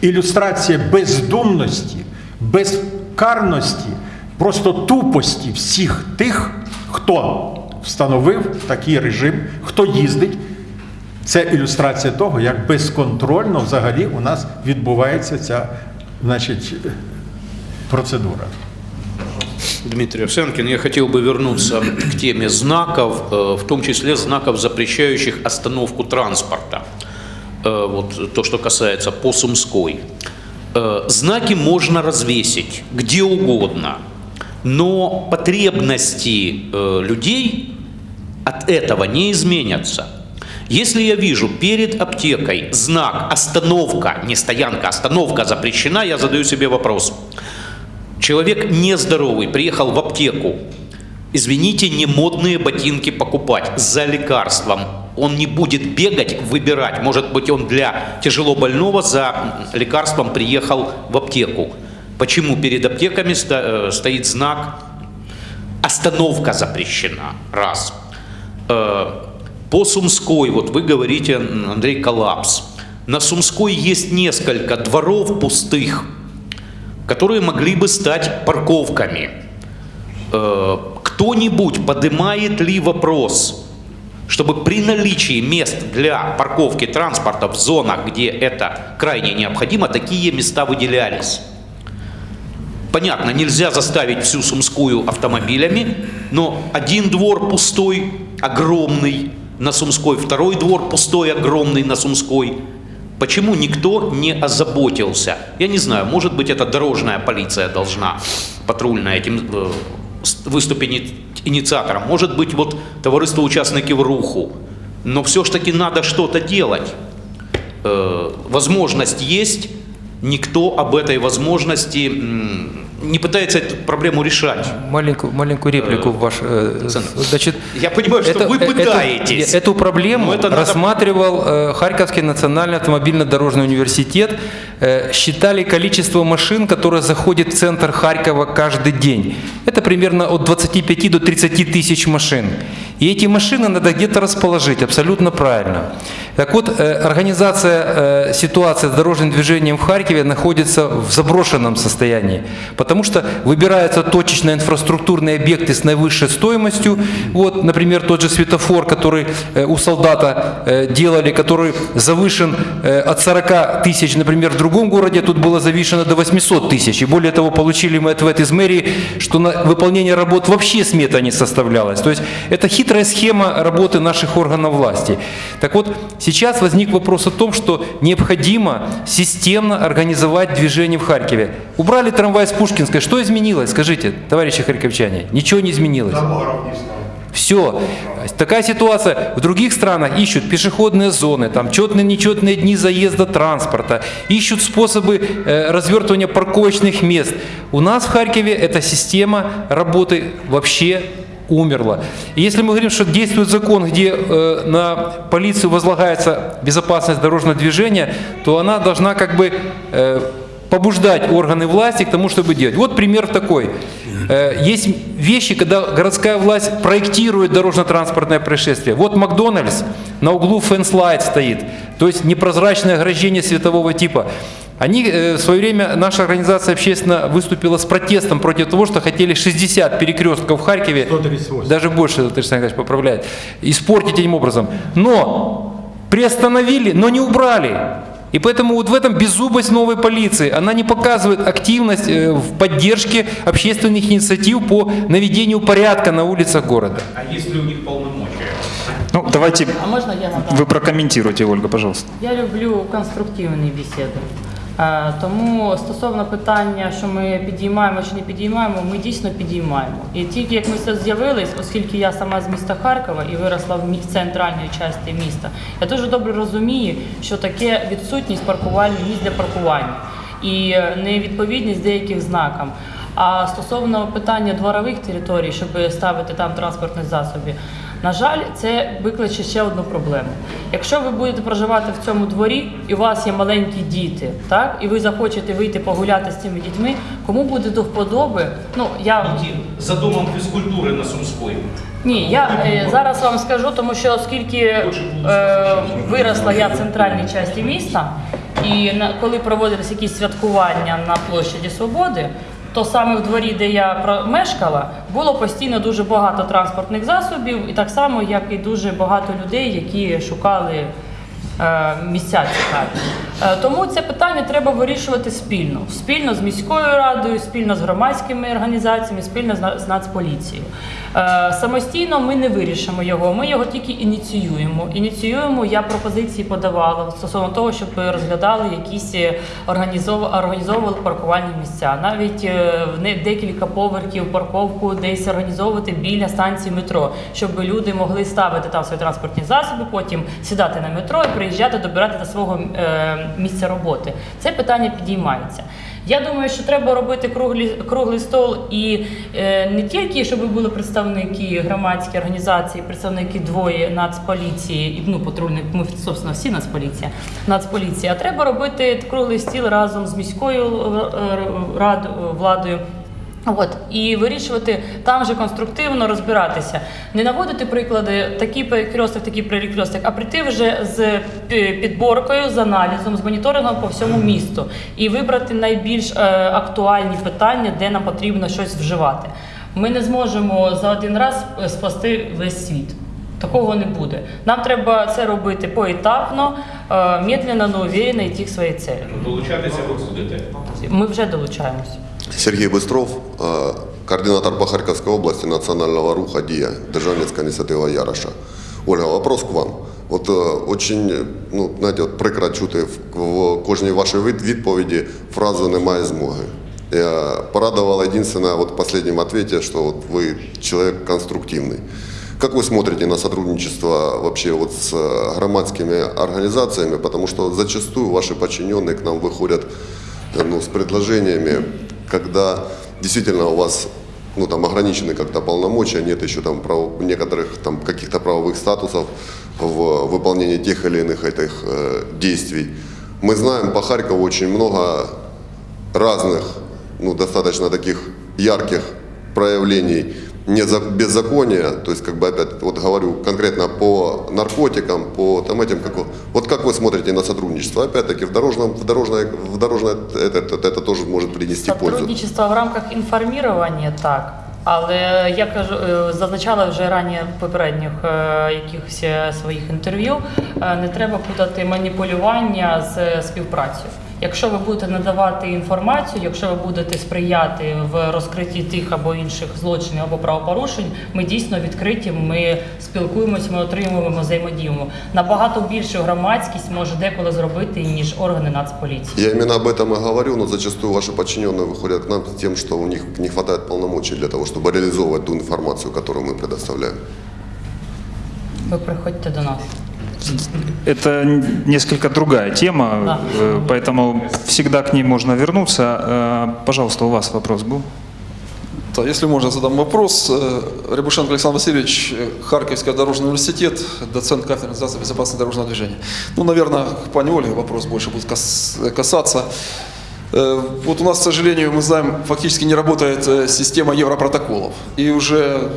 ілюстрація бездумності, безкарності, просто тупості всіх тих, хто встановив такий режим, хто їздить. Це ілюстрація того, як безконтрольно взагалі у нас відбувається ця значить, процедура. Дмитрий Овсянкин, я хотел бы вернуться к теме знаков, э, в том числе знаков, запрещающих остановку транспорта. Э, Вот то, что касается по Сумской. Э, Знаки можно развесить где угодно, Но потребности э, людей от этого не изменятся. Если я вижу перед аптекой знак «Остановка», не стоянка, «Остановка запрещена», я задаю себе вопрос. Человек нездоровый, приехал в аптеку, извините, не модные ботинки покупать за лекарством. Он не будет бегать, выбирать. Может быть, он для тяжело больного за лекарством приехал в аптеку. Почему перед аптеками э, стоит знак «Остановка запрещена»? Раз. Э, По Сумской, вот вы говорите, Андрей, коллапс. На Сумской есть несколько дворов пустых, которые могли бы стать парковками. Э, Кто-нибудь поднимает ли вопрос, чтобы при наличии мест для парковки транспорта в зонах, где это крайне необходимо, такие места выделялись? Понятно, нельзя заставить всю Сумскую автомобилями, но один двор пустой, огромный на Сумской, второй двор пустой, огромный на Сумской. Почему никто не озаботился? Я не знаю, может быть, это дорожная полиция должна патрульная этим э, выступить ини- инициатором. Может быть, вот товариство участников руху. Но все ж таки надо что-то делать. Э, возможность есть, никто об этой возможности не пытается эту проблему решать. Маленькую, маленькую реплику в ваш... э, Александр, Значит, Я понимаю, что вы эту- пытаетесь. Эту, проблему Но это надо- рассматривал э, Харьковский национальный автомобильно-дорожный университет. Э, считали количество машин, которые заходят в центр Харькова каждый день. Это примерно от 25 до 30 тысяч машин. И эти машины надо где-то расположить, абсолютно правильно. Так вот, э, организация э, ситуации с дорожным движением в Харькове находится в заброшенном состоянии, потому что выбираются точечно инфраструктурные объекты с наивысшей стоимостью. Вот, например, тот же светофор, который э, у солдата э, делали, который завышен э, от 40 тысяч, например, в другом городе, тут было завышено до 800 тысяч. И более того, получили мы ответ из мэрии, что на выполнение работ вообще смета не составлялась. То есть это хитрая схема работы наших органов власти. Так вот, сейчас возник вопрос о том, что необходимо системно организовать движение в Харькове. Убрали трамвай с Пушкинской, что изменилось? Скажите, товарищи харьковчане, ничего не изменилось. Все. Такая ситуация. В других странах ищут пешеходные зоны, там четные, нечетные дни заезда транспорта, ищут способы э, развертывания парковочных мест. У нас в Харькове эта система работы вообще умерла. И если мы говорим, что действует закон, где э, на полицию возлагается безопасность дорожного движения, то она должна как бы э, побуждать органы власти к тому, чтобы делать. Вот пример такой. Э, Есть вещи, когда городская власть проектирует дорожно-транспортное происшествие. Вот Макдональдс на углу фэнслайд стоит, то есть непрозрачное ограждение светового типа. Они э, в свое время, наша организация общественно выступила с протестом против того, что хотели 60 перекрестков в Харькове, 138. даже больше, Александр Николаевич поправляет, испортить этим образом. Но приостановили, но не убрали. И поэтому вот в этом беззубость новой полиции. Она не показывает активность э, в поддержке общественных инициатив по наведению порядка на улицах города. А есть ли у них полномочия? Ну, давайте А можна я надам? вы прокомментируйте, Ольга, пожалуйста. Я люблю конструктивні бесіди. Е, Тому стосовно питання, що ми підіймаємо чи не підіймаємо, ми дійсно підіймаємо. І тільки як ми це з'явились, оскільки я сама з міста Харкова і виросла в центральній частині міста, я дуже добре розумію, що таке відсутність паркувальних місць для паркування і е, невідповідність деяких знакам. А стосовно питання дворових територій, щоб ставити там транспортні засоби, на жаль, це викличе ще одну проблему. Якщо ви будете проживати в цьому дворі, і у вас є маленькі діти, так і ви захочете вийти погуляти з цими дітьми, кому буде до вподоби? Ну я За домом физкультуры на Сумской. ні, я е, зараз вам скажу, тому що оскільки е, виросла я в центральній часті міста, і на, коли проводились якісь святкування на площаді Свободи, то саме в дворі, де я мешкала, було постійно дуже багато транспортних засобів, і так само, як і дуже багато людей, які шукали е, місця цікаві. Е, Тому це питання треба вирішувати спільно, спільно з міською радою, спільно з громадськими організаціями, спільно з з Нацполіцією. Е, Самостійно ми не вирішимо його, ми його тільки ініціюємо. Ініціюємо, я пропозиції подавала стосовно того, щоб розглядали якісь е, організовували паркувальні місця. Навіть е, в декілька поверхів парковку десь організовувати біля станції метро, щоб люди могли ставити там свої транспортні засоби, потім сідати на метро і приїжджати, добирати до свого місця роботи. Це питання підіймається. Я думаю, що треба робити круглі, круглий стол і не тільки, щоб були представники громадські організації, представники двоє нацполіції, і ну патрульних, ми собственно всі нацполіція, нацполіція. А треба робити круглий стіл разом з міською е, рад, владою. От і вирішувати там же конструктивно розбиратися, не наводити приклади такий перекресток, такий перекресток, а прийти вже з підборкою, з аналізом, з моніторингом по всьому місту і вибрати найбільш е, актуальні питання, де нам потрібно щось вживати. Ми не зможемо за один раз е, спасти весь світ. Такого не буде. Нам треба це робити поетапно, е, медленно, но уверенно йти к своїй цілі. Долучатися ви будете. Ми вже долучаємося. Сергей Быстров, э, координатор по Харьковской области национального руха ДИА, Державницкая инициатива Яроша. Ольга, вопрос к вам. От е, очень, ну, знаєте, от прикро чути в, в кожній вашій відповіді фразу «немає змоги». Я порадовал единственное вот в последнем ответе, что вот вы человек конструктивный. Как вы смотрите на сотрудничество вообще вот с э, громадскими организациями? Потому что зачастую ваши подчиненные к нам выходят э, ну, с предложениями, когда действительно у вас ну, там ограничены как-то полномочия, нет еще там прав- некоторых там каких-то правовых статусов в выполнении тех или иных этих э, действий. Мы знаем по Харькову очень много разных, ну, достаточно таких ярких проявлений неза- беззакония, то есть, как бы, опять, вот говорю конкретно по наркотикам, по там этим, как, вот- вот как вы смотрите на сотрудничество? Опять-таки, в дорожном, в дорожное, в дорожное это, это, это тоже может принести пользу. Сотрудничество в рамках інформування так. Але я кажу, е, зазначала вже раніше в попередніх е, якихось е, своїх інтерв'ю. е, Не треба путати маніпулювання з співпрацею. Якщо ви будете надавати інформацію, якщо ви будете сприяти в розкритті тих або інших злочинів або правопорушень, ми дійсно відкриті. Ми спілкуємося, ми отримуємо взаємодіємо. Набагато більшу громадськість може деколи зробити ніж органи нацполіції. Я именно об этом и говорю, но зачастую ваши подчиненные выходят к нам с тем, что у них не хватает полномочий для того, чтобы реализовывать ту информацию, которую мы предоставляем. Ви приходьте до нас. Это несколько другая тема, Да. э, поэтому всегда к ней можно вернуться. Э, Пожалуйста, у вас вопрос был? Да, если можно, задам вопрос. Э, Рябушенко Александр Васильевич, Харьковский дорожный университет, доцент кафедры организации безопасности дорожного движения. Ну, наверное, к пане Ольге вопрос больше будет кас- касаться. Вот у нас, к сожалению, мы знаем, фактически не работает система европротоколов. И уже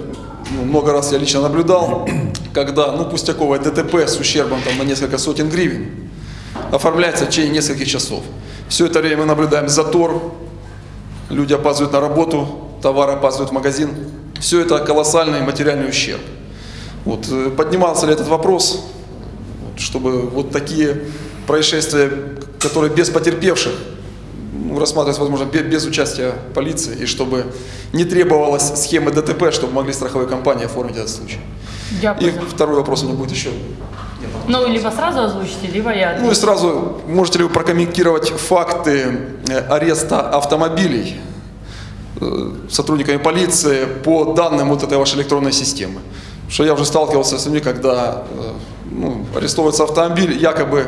ну, много раз я лично наблюдал, когда, ну, пустяковое ДТП с ущербом там, на несколько сотен гривен оформляется в течение нескольких часов. Все это время мы наблюдаем затор, люди опаздывают на работу, товары опаздывают в магазин. Все это колоссальный материальный ущерб. Вот, э, поднимался ли этот вопрос, чтобы вот такие происшествия, которые без потерпевших, рассматривать, возможно, бе- без, участия полиции, и чтобы не требовалось схемы ДТП, чтобы могли страховые компании оформить этот случай. И Дякую. второй вопрос у меня будет еще. Ну, либо сразу озвучите, либо я. Ну и сразу, можете ли вы прокомментировать факты э, ареста автомобилей э, сотрудниками полиции по данным вот этой вашей электронной системы? Потому что я уже сталкивался с людьми, когда э, ну, арестовывается автомобиль, якобы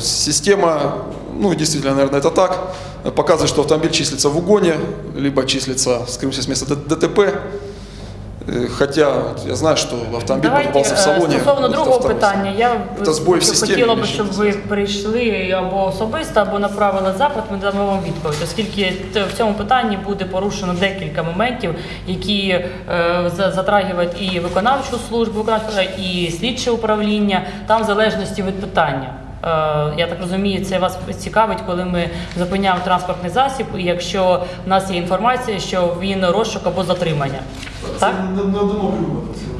система, ну действительно, наверное, это так, показывает, что автомобиль числится в угоне, либо числится, скрылся с места Д- ДТП. Э, Хотя вот я знаю, что автомобиль Давайте покупался в е, салоне. стосовно это другого второй. питання. Я Це збой в системі, хотіла б, більше щоб ви прийшли або особисто, або направили запит. Ми дамо вам відповідь, оскільки т- в цьому питанні буде порушено декілька моментів, які е, за- затрагивають і виконавчу службу, виконавчу і слідче управління, там в залежності від питання. Е, Я так розумію, це вас цікавить, коли ми зупиняємо транспортний засіб, і якщо в нас є інформація, що він розшук або затримання. Так?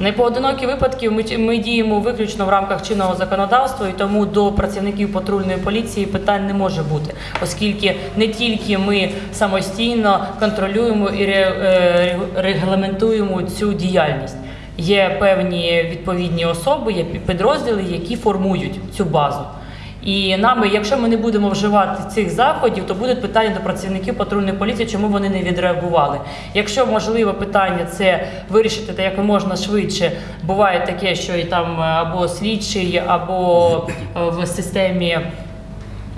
Не поодинокі випадки ми, ми діємо виключно в рамках чинного законодавства, і тому до працівників патрульної поліції питань не може бути, оскільки не тільки ми самостійно контролюємо і е, регламентуємо цю діяльність. Є певні відповідні особи, є підрозділи, які формують цю базу. І нами, якщо ми не будемо вживати цих заходів, то будуть питання до працівників патрульної поліції, чому вони не відреагували. Якщо можливе питання це вирішити та як можна швидше, буває таке, що і там е, або слідчий, або е, в системі.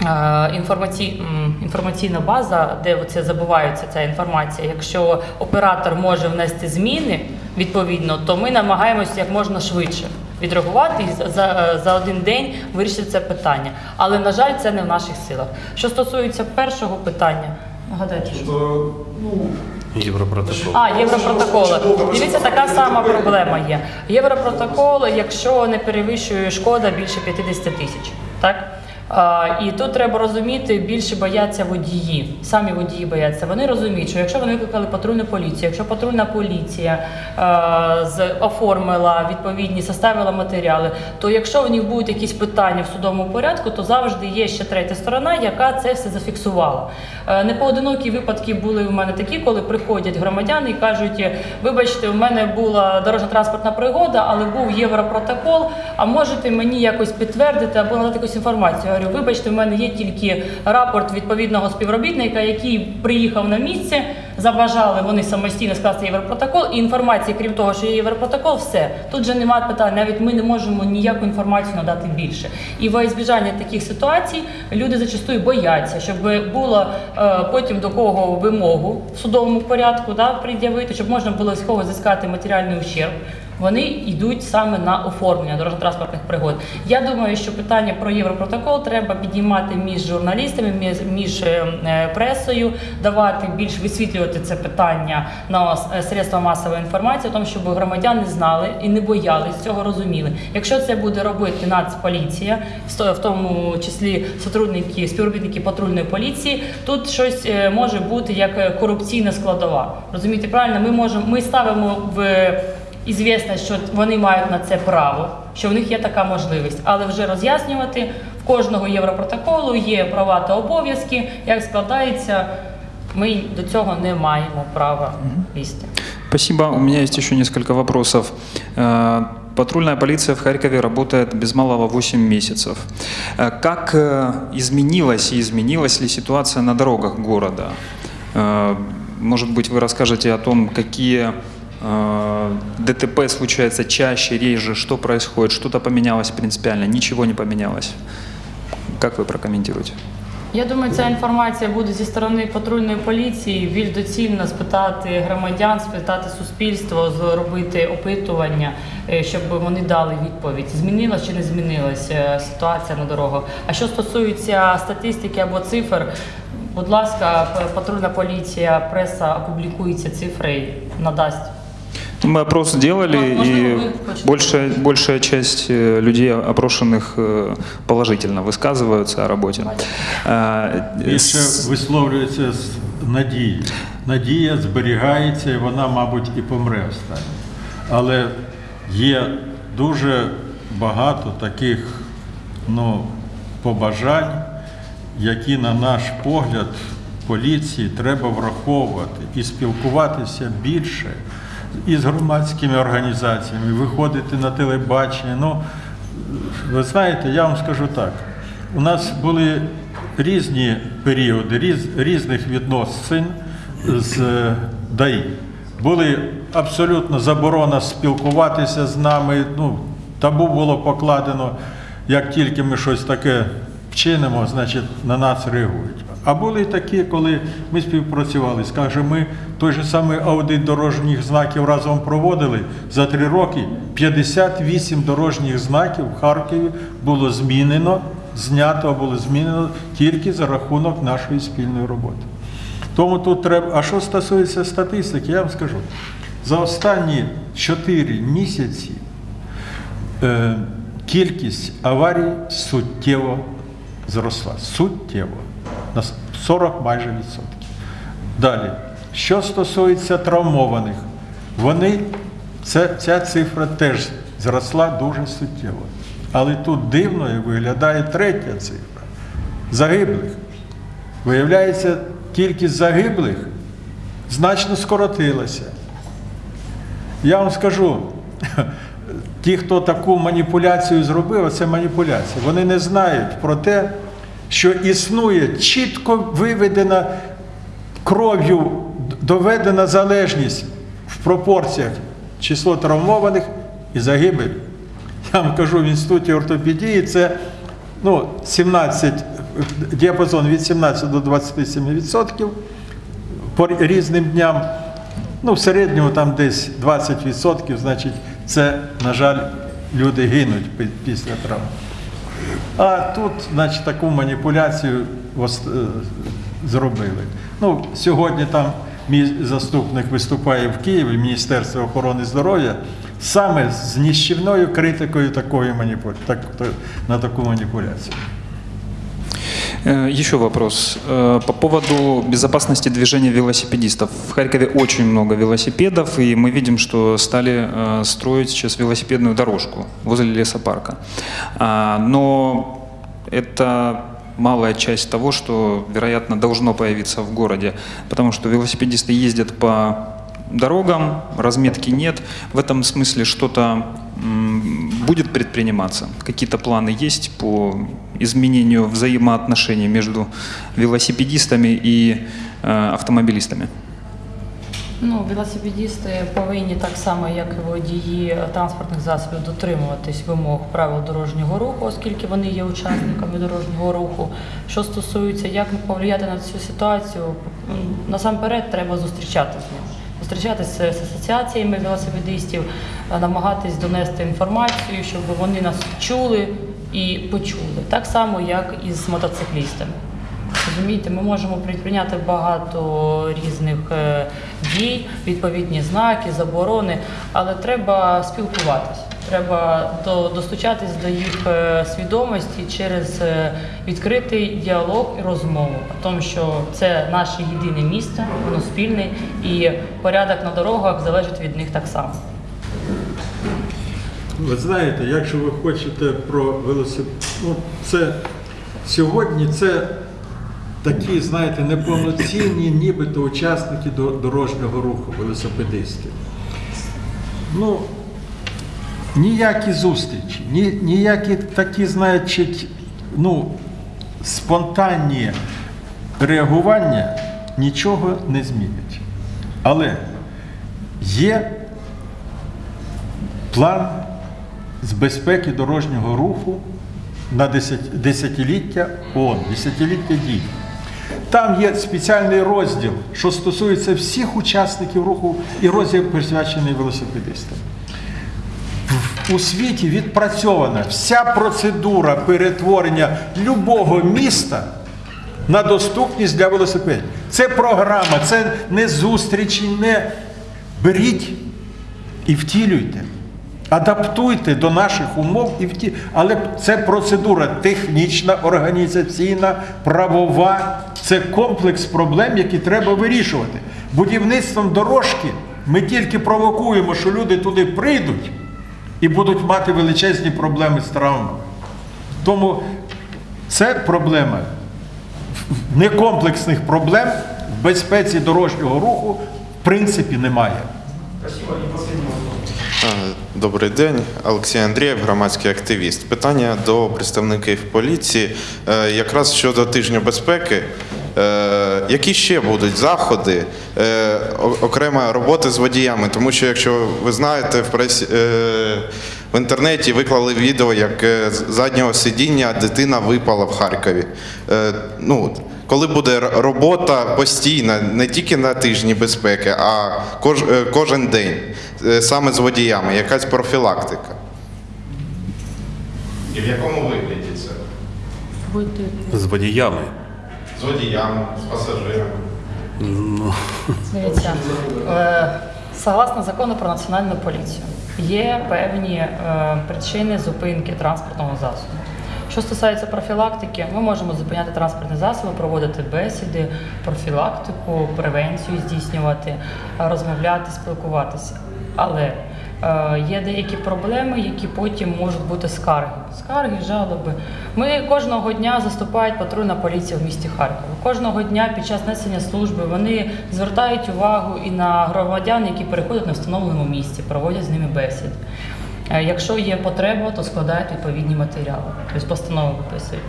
е, Інформаці... інформаційна база, де це забувається ця інформація. Якщо оператор може внести зміни відповідно, то ми намагаємося як можна швидше відреагувати і за- за, один день вирішити це питання. Але на жаль, це не в наших силах. Що стосується першого питання, нагадайте. що- Європротокол. а, Європротоколи. Дивіться, така сама проблема є. Європротокол, якщо не перевищує шкода більше 50 тисяч. Так? І тут треба розуміти, більше бояться водії. Самі водії бояться. Вони розуміють, що якщо вони викликали патрульну поліцію, якщо патрульна поліція з, оформила відповідні, составила матеріали, то якщо в них будуть якісь питання в судовому порядку, то завжди є ще третя сторона, яка це все зафіксувала. Е, Непоодинокі випадки були в мене такі, коли приходять громадяни і кажуть: вибачте, у мене була дорожньо-транспортна пригода, але був європротокол. А можете мені якось підтвердити або надати якусь інформацію? Говорю, вибачте, в мене є тільки рапорт відповідного співробітника, який приїхав на місце, забажали вони самостійно скласти європротокол, і інформації, крім того, що є європротокол, все тут же немає питань. Навіть ми не можемо ніяку інформацію надати більше. І во ізбіжання таких ситуацій люди зачастую бояться, щоб було е, потім до кого вимогу в судовому порядку да, пред'явити, щоб можна було з кого зіскати матеріальний ущерб. Вони йдуть саме на оформлення дорожньо-транспортних пригод. Я думаю, що питання про європротокол треба підіймати між журналістами, між, між е, е, пресою, давати більш висвітлювати це питання на е, средства масової інформації, тому щоб громадяни знали і не боялись цього розуміли. Якщо це буде робити Нацполіція, в то- в тому числі сотрудники, співробітники патрульної поліції, тут щось може бути як корупційна складова. Розумієте, правильно? Ми можемо, ми ставимо в ізвісно, що вони мають на це право, що в них є така можливість, але вже роз'яснювати в кожного європротоколу є права та обов'язки. Як складається, ми до цього не маємо права лізти. Спасибо. У меня есть еще несколько вопросов. Э, Патрульная полиция в Харькове работает без малого 8 месяцев. Э, Как э, изменилась и изменилась ли ситуация на дорогах города? Э, Может быть, вы расскажете о том, какие э, ДТП случаются чаще, реже, что происходит, что-то поменялось принципиально, ничего не поменялось. Как вы прокомментируете? Я думаю, ця інформація буде зі сторони патрульної поліції більш доцільно спитати громадян, спитати суспільство, зробити опитування, е, щоб вони дали відповідь, змінилась чи не змінилась е, ситуація на дорогах. А що стосується статистики або цифр, будь ласка, патрульна поліція, преса опублікує ці цифри надасть. Мы опрос делали, Мо- можливо, и ви хочете? большая, большая часть э, людей, опрошенных, э, положительно высказываются о работе. А, Більше с- висловлюється з надією. Надія зберігається і вона, мабуть, і помре останнє. Але є дуже багато таких ну, побажань, які, на наш погляд, поліції треба враховувати і спілкуватися більше із громадськими організаціями, виходити на телебачення. Ну, ви знаєте, я вам скажу так. У нас були різні періоди, різ, різних відносин з е, ДАІ. Були абсолютно заборона спілкуватися з нами. Ну, табу було покладено, як тільки ми щось таке вчинимо, значить на нас реагують. А були такі, коли ми співпрацювали. Скаже, ми той же самий аудит дорожніх знаків разом проводили. За три роки 58 дорожніх знаків в Харкові було змінено, знято було змінено тільки за рахунок нашої спільної роботи. Тому тут треба. А що стосується статистики, я вам скажу. За останні 4 місяці е, кількість аварій суттєво зросла. Суттєво. На 40 майже відсотків. Далі. Що стосується травмованих, вони, це, ця цифра теж зросла дуже суттєво. Але тут дивною виглядає третя цифра загиблих. Виявляється, кількість загиблих значно скоротилася. Я вам скажу, ті, хто таку маніпуляцію зробив, це маніпуляція. Вони не знають про те, що існує чітко виведена кров'ю доведена залежність в пропорціях число травмованих і загибель. Я вам кажу, в інституті ортопедії це ну, 17, діапазон від 17 до 27% по різним дням. Ну, в середньому там десь 20%, значить, це, на жаль, люди гинуть після травм. А тут, значить, таку маніпуляцію е, зробили. Ну, сьогодні там мій заступник виступає в Києві, Міністерство охорони здоров'я, саме з ніщівною критикою такої маніпу... так, на таку маніпуляцію. Э, Еще вопрос. Э, По поводу безопасности движения велосипедистов. В Харькове очень много велосипедов, и мы видим, что стали э, строить сейчас велосипедную дорожку возле лесопарка. А, Но это малая часть того, что, вероятно, должно появиться в городе, потому что велосипедисты ездят по дорогам, разметки нет. В этом смысле что-то будет предприниматься? Какие-то планы есть по изменению взаимоотношений между велосипедистами и э, автомобилистами? Ну, велосипедісти повинні так само, як і водії транспортних засобів, дотримуватись вимог правил дорожнього руху, оскільки вони є учасниками дорожнього руху. Що стосується, як повлияти на цю ситуацію, насамперед треба зустрічатися з ними. Зустрічатися з асоціаціями велосипедистів, е, намагатись донести інформацію, щоб вони нас чули і почули. Так само, як і з мотоциклістами. Розумієте, ми можемо предприйняти багато різних е, дій, відповідні знаки, заборони, але треба спілкуватися. Треба до, достучатись до їх е, свідомості через е, відкритий діалог і розмову. Тому, що це наше єдине місце, воно спільне, і порядок на дорогах залежить від них так само. Ви знаєте, якщо ви хочете про велосипед, ну, це сьогодні це такі, знаєте, неповноцінні, нібито учасники до- дорожнього руху, велосипедисти. Ну, ніякі зустрічі, ні, ніякі такі, значить, ну, спонтанні реагування нічого не змінять. Але є план з безпеки дорожнього руху на десятиліття ООН, десятиліття дій. Там є спеціальний розділ, що стосується всіх учасників руху, і розділ присвячений велосипедистам. У світі відпрацьована вся процедура перетворення любого міста на доступність для велосипедів. Це програма, це не зустрічі, не беріть і втілюйте. Адаптуйте до наших умов і вті... Але це процедура технічна, організаційна, правова. Це комплекс проблем, які треба вирішувати. Будівництвом дорожки ми тільки провокуємо, що люди туди прийдуть і будуть мати величезні проблеми з травмами. Тому це проблема некомплексних проблем в безпеці дорожнього руху в принципі немає. Добрий день, Олексій Андрієв, громадський активіст. Питання до представників поліції Е, якраз щодо тижня безпеки. Е, Які ще будуть заходи, е, о- окрема робота з водіями? Тому що, якщо ви знаєте, в пресі е, в інтернеті виклали відео, як з заднього сидіння дитина випала в Харкові. Е, Ну, коли буде робота постійна, не тільки на тижні безпеки, а кож, кожен день, саме з водіями, якась профілактика. І в якому вигляді це? З водіями. З водіями, з пасажирами. Дивіться, е, согласно закону про національну поліцію, є певні е, причини зупинки транспортного засобу. Що стосується профілактики, ми можемо зупиняти транспортні засоби, проводити бесіди, профілактику, превенцію здійснювати, розмовляти, спілкуватися. Але є деякі проблеми, які потім можуть бути скарги. Скарги, жалоби. Ми кожного дня заступають патрульна поліція в місті Харкова. Кожного дня під час несення служби вони звертають увагу і на громадян, які переходять на встановленому місці, проводять з ними бесіди. Е, Якщо є потреба, то складають відповідні матеріали, тобто постанови виписують.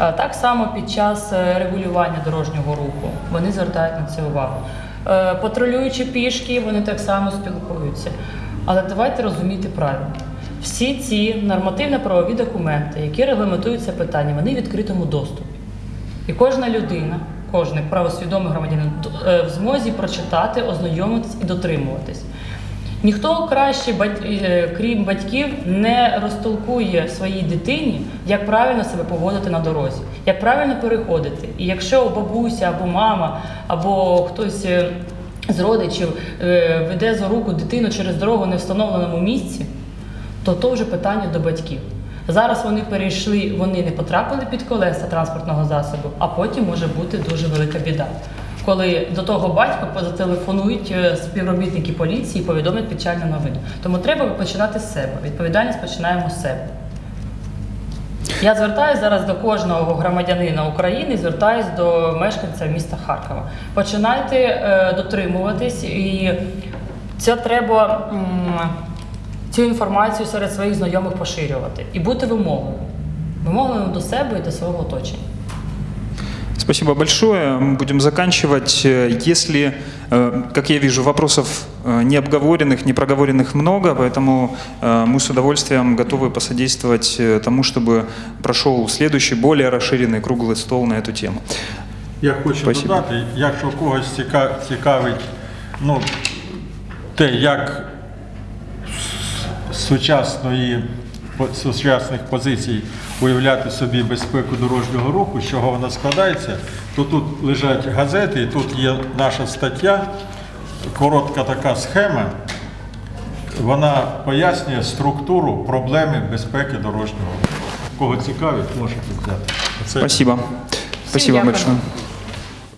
Е, Так само під час е, регулювання дорожнього руху вони звертають на це увагу. Е, Патрулюючи пішки, вони так само спілкуються. Але давайте розуміти правильно. Всі ці нормативно-правові документи, які регламентують це питання, вони в відкритому доступі. І кожна людина, кожен правосвідомий громадянин е, в змозі прочитати, ознайомитись і дотримуватись. Ніхто краще, е, крім батьків, не розтолкує своїй дитині, як правильно себе поводити на дорозі, як правильно переходити. І якщо бабуся або мама, або хтось е, з родичів е, веде за руку дитину через дорогу не встановленому місці, то то вже питання до батьків. Зараз вони перейшли, вони не потрапили під колеса транспортного засобу, а потім може бути дуже велика біда. Коли до того батька зателефонують е, співробітники поліції і повідомлять печальну новину. Тому треба починати з себе. Відповідальність починаємо з себе. Я звертаюся зараз до кожного громадянина України, звертаюся до мешканця міста Харкова. Починайте е, дотримуватись, і це треба м, цю інформацію серед своїх знайомих поширювати і бути вимогливим. Вимогливим до себе і до свого оточення. Спасибо большое. Мы будем заканчивать. Э, Если, э, как я вижу, вопросов э, не обговоренных, не проговоренных много, поэтому э, мы с удовольствием готовы посодействовать э, тому, чтобы прошел следующий, более расширенный круглый стол на эту тему. Я хочу Спасибо. додати, якщо когось ціка- цікавить ну, те, як з сучасної, по- з сучасних позицій уявляти собі безпеку дорожнього руху, з чого вона складається, то тут лежать газети, і тут є наша стаття, коротка така схема. Вона пояснює структуру проблеми безпеки дорожнього. Кого цікавить, можете взяти. Це Спасибо. Спасибо большое.